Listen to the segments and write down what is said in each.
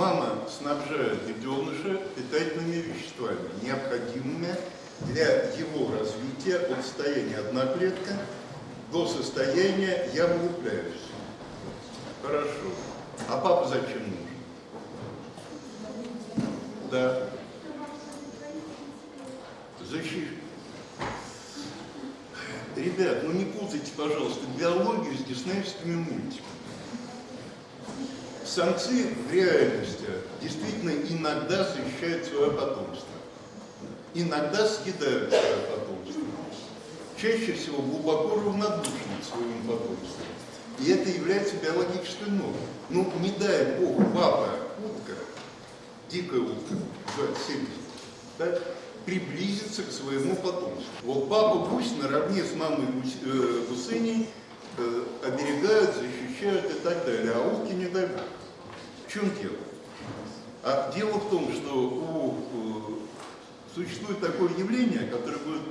Мама снабжает детеныша питательными веществами, необходимыми для его развития от состояния одноклетка до состояния «я вылупляюсь». Хорошо. А папа зачем нужен? Да. Защищ... Ребят, ну не путайте, пожалуйста, биологию с диснеевскими мультиками. Самцы в реальности действительно иногда защищают свое потомство. Иногда съедают свое потомство. Чаще всего глубоко равнодушны к своему потомству. И это является биологической нормой. Ну, не дай бог, папа, утка, дикая утка, 70, да, приблизится к своему потомству. Вот папа гусь наравне с мамой гусь, э, гусыней э, оберегают, защищают и так далее, а утки не дай бог. В чем дело? А дело в том, что у, существует такое явление, которое будет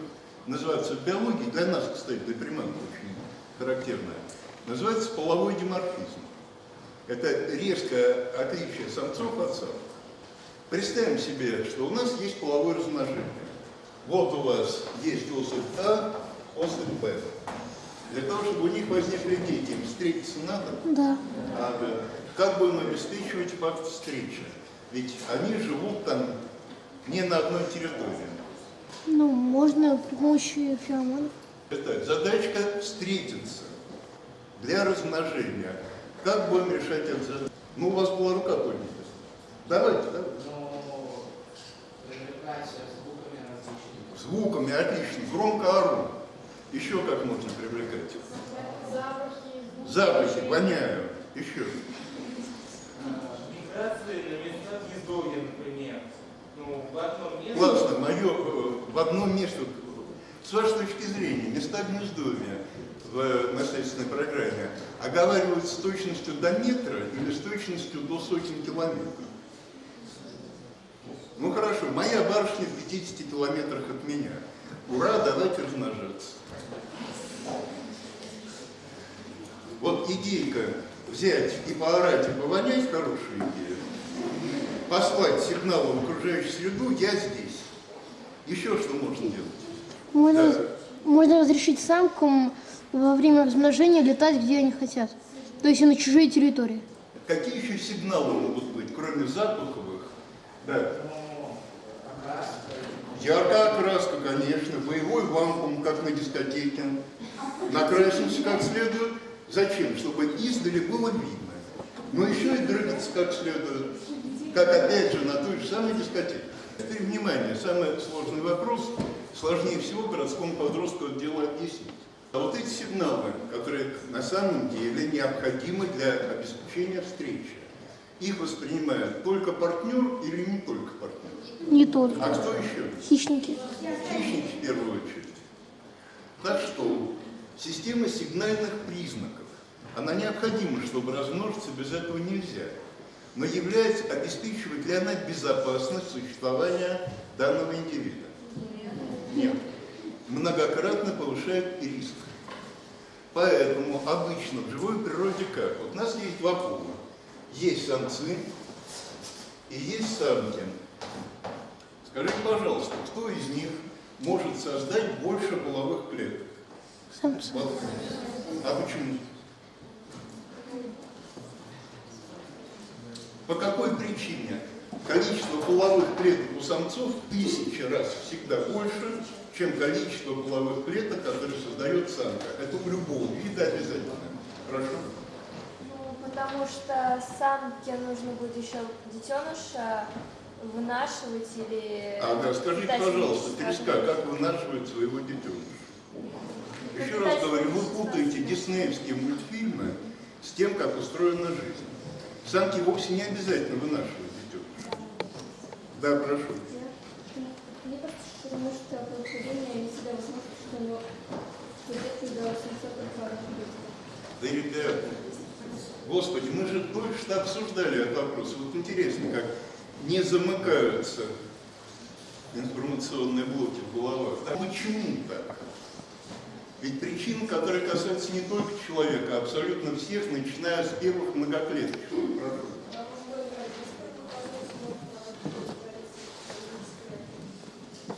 называться в биологией, для нас, кстати, для приманки очень характерное, называется половой диморфизм. Это резкое отличие самцов от самок. Представим себе, что у нас есть половое размножение. Вот у вас есть особь А, особь Б. Для того, чтобы у них возникли дети, им встретиться надо? Да. А, да. Как будем обеспечивать факт встречи? Ведь они живут там не на одной территории. Ну, можно при помощи феромонов. Итак, задачка встретиться для размножения. Как будем решать эту задачу? Ну, у вас была рука поднята. Давайте, давайте. Но привлекать звуками различными. Звуками отлично, громко ору. Еще как можно привлекать? Запахи, воняю. Еще. Миграции на места гнездовья, например. Ну, в одном месте... Классно, мое в одно место. С вашей точки зрения, места гнездовья в наследственной программе оговаривают с точностью до метра или с точностью до сотен километров? Ну хорошо, моя барышня в 50 километрах от меня. Ура, давайте размножаться. Вот идейка взять и поорать, и повонять, хорошая идея. Послать сигналы в окружающую среду, я здесь. Еще что можно делать? Можно, Да. можно разрешить самкам во время размножения летать, где они хотят. То есть и на чужие территории. Какие еще сигналы могут быть, кроме запаховых? Да. Яркая окраска, конечно, боевой вакуум, как на дискотеке. Накрасимся как следует. Зачем? Чтобы издали было видно. Но еще и дрыгаться как следует. Как опять же на той же самой дискотеке. Теперь внимание, самый сложный вопрос, сложнее всего городскому подростку это дело объяснить. А вот эти сигналы, которые на самом деле необходимы для обеспечения встречи, их воспринимает только партнер или не только партнер? Не только. А кто еще? Хищники. Хищники в первую очередь. Так что система сигнальных признаков, она необходима, чтобы размножиться, без этого нельзя. Но является, обеспечивает ли она безопасность существования данного индивида? Нет. Многократно повышает риск. Поэтому обычно в живой природе как? Вот у нас есть пола. Есть самцы и есть самки. Скажите, пожалуйста, кто из них может создать больше половых клеток? Самцы. А почему? По какой причине? Количество половых клеток у самцов в тысячи раз всегда больше, чем количество половых клеток, которые создает самка. Это у любого вида обязательно. Хорошо? Ну, потому что самке нужно будет еще детеныша вынашивать или... Ага, скажите, питать пожалуйста, скажем. как вынашивает своего детеныша? Еще раз говорю, вы путаете диснеевские мультфильмы с тем, как устроена жизнь. Самки вовсе не обязательно вынашивают детеныша. Да, прошу. Мне кажется, что потому что происхождение не всегда возможно, что Да, ребята, Господи, мы же кое-что обсуждали этот вопрос. Вот интересно, как не замыкаются информационные блоки в головах. Да почему так? Ведь причин, которые касаются не только человека, а абсолютно всех, начиная с первых многоклеток.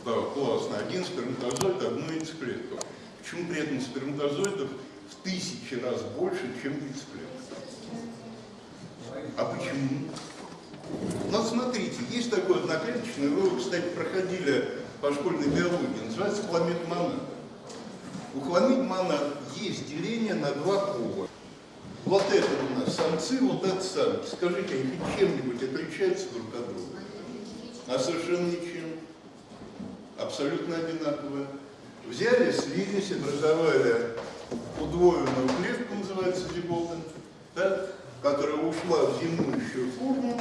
Да, классно. Один сперматозоид, одну яйцеклетку. Почему при этом сперматозоидов в тысячи раз больше, чем яйцеклеток? А почему? Ну, смотрите, есть такой одноклеточный, вы, кстати, проходили по школьной биологии, называется хламид монад. У хламид монад есть деление на два пола. Вот это у нас самцы, вот это самки. Скажите, они чем-нибудь отличаются друг от друга? А совершенно ничем. Абсолютно одинаковые. Взяли, слились, образовали удвоенную клетку, называется зигота, да, которая ушла в зимующую форму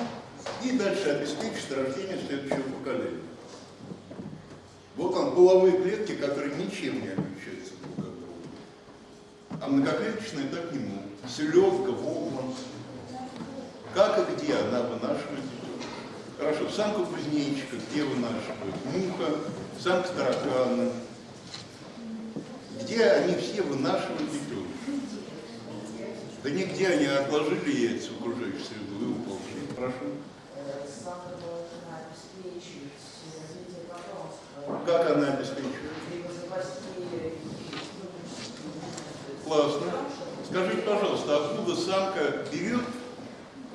и дальше обеспечит рождение следующего поколения. Вот он, половые клетки, которые ничем не отличаются друг от друга. А многоклеточные так не могут. Селедка, волна. Как и где она вынашивает? Хорошо, самка кузнечика, где вынашивает? Муха, самка таракана. Где они все вынашивают детей? Да нигде они отложили яйца в окружающую среду и уползли. Прошу. Как она обеспечивает? Классно. Скажите, пожалуйста, откуда самка берет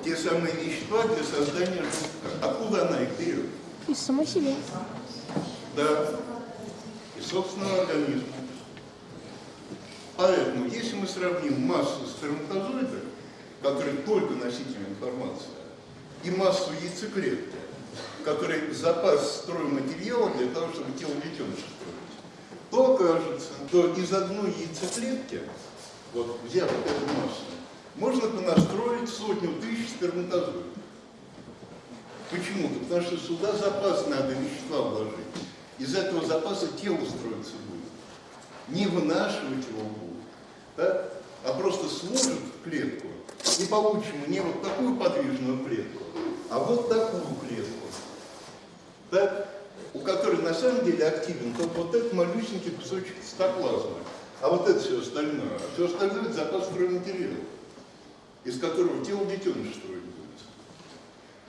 те самые вещества для создания жучка? Откуда она их берет? Из самой себе. Да. Из собственного организма. Поэтому, если мы сравним массу сперматозоидов, которые только носители информации, и массу яйцеклетки, который запас стройматериала для того, чтобы тело детеныша строить, то окажется, что из одной яйцеклетки, вот взяв вот эту массу, можно понастроить сотню тысяч сперматозоидов. Почему-то, потому что сюда запас надо вещества вложить. Из этого запаса тело строиться будет. Не вынашивать его будут, да? а просто сложат в клетку и получим не вот такую подвижную клетку, а вот такую клетку. Так? У которой на самом деле активен только вот этот малюсенький кусочек цитоплазмы, а вот это все остальное. А все остальное это запас стройматериала, из которого тело детеныша строить будет.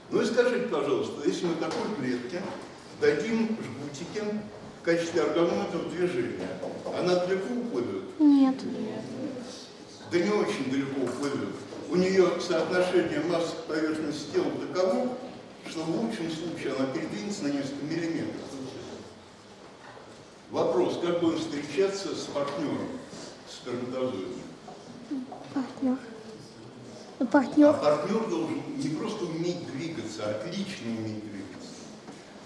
Ну и скажите, пожалуйста, если мы такой клетке дадим жгутики в качестве органометров движения, она далеко уплывет? Нет. Да не очень далеко уплывет. У нее соотношение массы к поверхности тела таково, что в лучшем случае она передвинется на несколько миллиметров. Вопрос, как будем встречаться с партнером, с сперматозоидом? Партнер. Ну, А Партнер. партнер должен не просто уметь двигаться, а отлично уметь двигаться.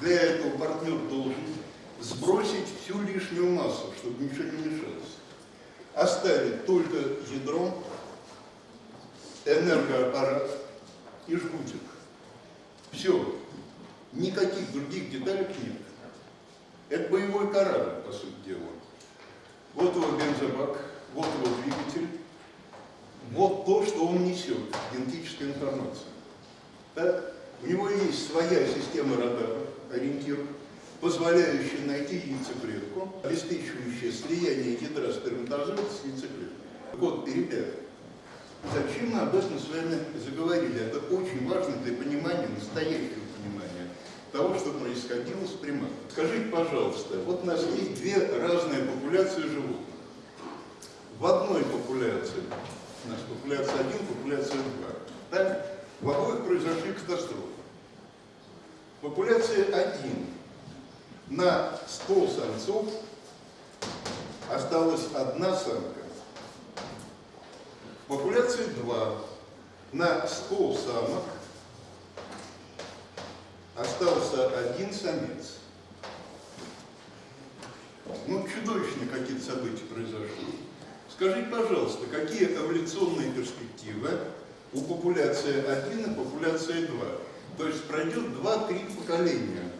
Для этого партнер должен сбросить всю лишнюю массу, чтобы ничего не мешалось. Оставить только ядро, энергоаппарат и жгутик. Все. Никаких других деталек нет. Это боевой корабль, по сути дела. Вот его бензобак, вот его двигатель, вот то, что он несет, генетическая информация. Так? У него есть своя система радаров, ориентиров, позволяющая найти яйцеклетку, обеспечивающая слияние ядра сперматозоида с яйцеклеткой. Вот, ребята, зачем мы об этом с вами заговорили? Это очень важно для понимания, настоящего понимания того, что происходило с приматом. Скажите, пожалуйста, вот у нас есть две разные популяции животных. В одной популяции, у нас популяция 1, популяция 2, так? в обоих произошли катастрофы. Популяция 1 на 100 самцов осталась одна самка. В популяции 2 на 100 самок остался один самец. Ну, чудовищные какие-то события произошли. Скажите, пожалуйста, какие эволюционные перспективы у популяции 1 и популяции 2? То есть пройдет 2-3 поколения.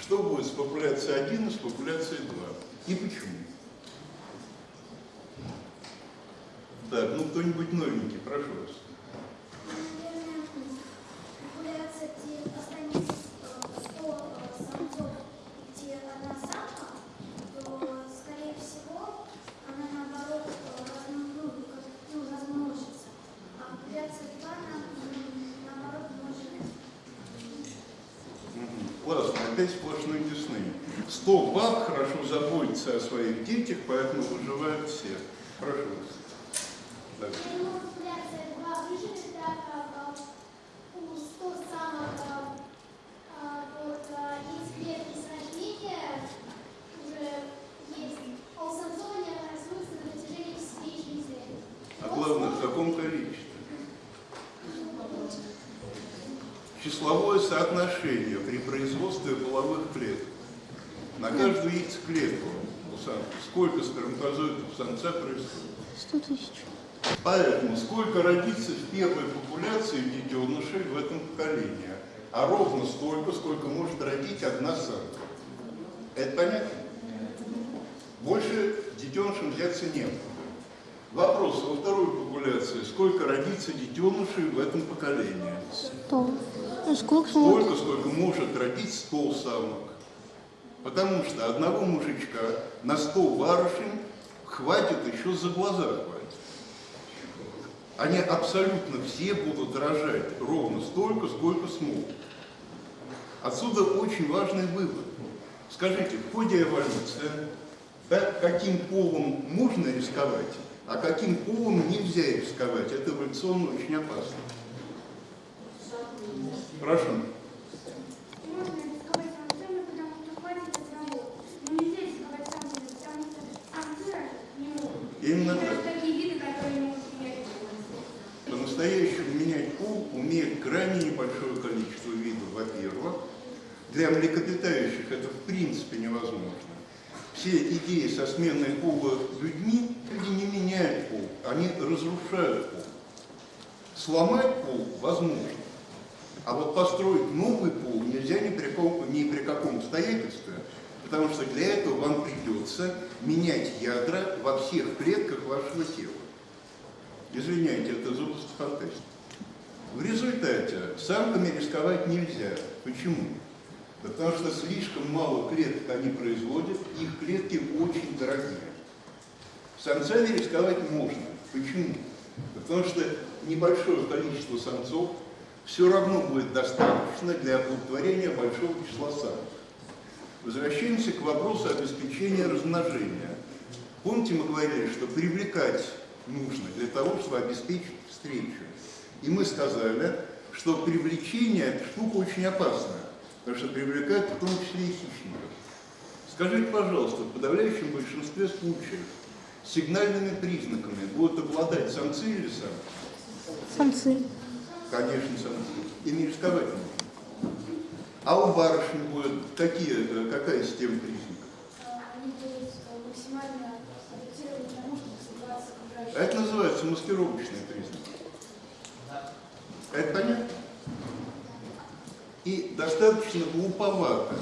Что будет с популяцией 1 и с популяцией 2? И почему? Так, ну кто-нибудь новенький, прошу вас. 100 баб хорошо заботятся о своих детях, поэтому выживают все. Прошу вас. А главное, в каком количестве? Числовое соотношение при производстве половых клеток. На каждую яйцеклетку у самки сколько сперматозоидов самца происходит? 100 тысяч. Поэтому сколько родится в первой популяции детенышей в этом поколении? А ровно столько, сколько может родить одна самка. Это понятно? Больше детенышам взяться нет. Вопрос во второй популяции. Сколько родится детенышей в этом поколении? 100. Ну, сколько? Столько, сколько может родить 100 самок. Потому что одного мужичка на 100 барышень хватит еще за глаза хватит. Они абсолютно все будут рожать ровно столько, сколько смогут. Отсюда очень важный вывод. Скажите, в ходе эволюции, да, каким полом можно рисковать, а каким полом нельзя рисковать, это эволюционно очень опасно. Прошу. Можно рисковать самцами, потому что хватит одного. Но нельзя рисковать самцами, потому что самцы рожать не могут. Именно Есть так. такие виды, которые могут менять пол. По-настоящему менять пол умеет крайне небольшое количество видов, во-первых. Для млекопитающих это в принципе невозможно. Все идеи со сменой пола людьми, люди не меняют пол, они разрушают пол. Сломать пол возможно, а вот построить новый пол нельзя ни при, ком- ни при каком обстоятельстве, потому что для этого вам придется менять ядра во всех клетках вашего тела. Извиняйте, это области фантастики. В результате самками рисковать нельзя. Почему? Потому что слишком мало клеток они производят, их клетки очень дорогие. Самцами рисковать можно. Почему? Потому что небольшое количество самцов все равно будет достаточно для оплодотворения большого числа самок. Возвращаемся к вопросу обеспечения размножения. Помните, мы говорили, что привлекать нужно для того, чтобы обеспечить встречу. И мы сказали, что привлечение – это штука очень опасная, потому что привлекает в том числе и хищников. Скажите, пожалуйста, в подавляющем большинстве случаев сигнальными признаками будут обладать самцы или самки? Самцы. Конечно, самцы. И не рисковать нужно. А у барышни будет какие, э, какая система признаков? Они будут э, максимально адаптированы к тому, чтобы окружающую Это называется маскировочный признак. Это понятно? И достаточно глуповато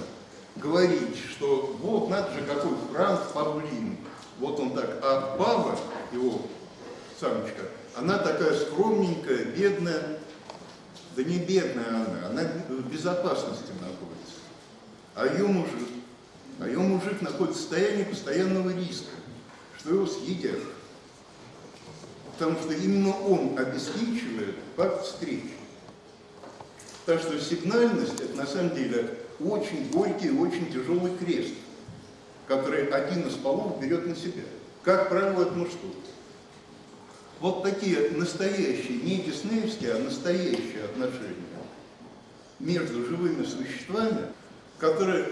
говорить, что вот надо же какой Франц Павлин. Вот он так, а Пава, его самочка, она такая скромненькая, бедная. Да не бедная она, она в безопасности находится. А ее мужик, а ее мужик находится в состоянии постоянного риска, что его съедят. Потому что именно он обеспечивает факт встречи. Так что сигнальность – это на самом деле очень горький очень тяжелый крест, который один из полов берет на себя. Как правило, это мужской. Вот такие настоящие, не диснеевские, а настоящие отношения между живыми существами, которые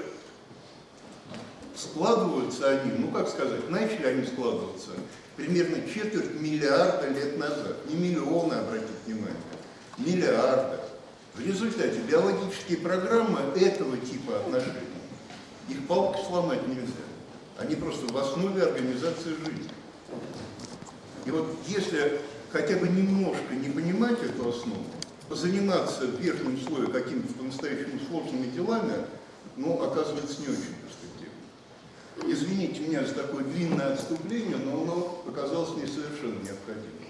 складываются они, ну как сказать, начали они складываться примерно четверть миллиарда лет назад. Не миллионы, обратите внимание, миллиарда. В результате биологические программы этого типа отношений, их палкой сломать нельзя. Они просто в основе организации жизни. И вот если хотя бы немножко не понимать эту основу, позаниматься в верхнем слое какими-то по-настоящему сложными делами, ну, оказывается, не очень перспективно. Извините меня за такое длинное отступление, но оно оказалось не совершенно необходимым.